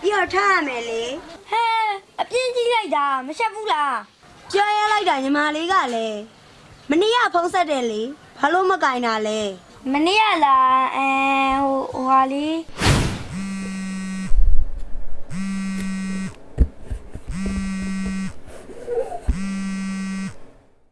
ပြီးတော့ထားရမယ်လေဟဲအပြင်းကြီးလိုက်တာမရှက်ဘူးလားကြားရလိုက်တာညီမလေးကလည်းမနေ့ကဖုံးဆက်တယ်လေဘာလို့မကင်တာလဲမနေ့ကလာအဲဟိုဟိုဟာလေး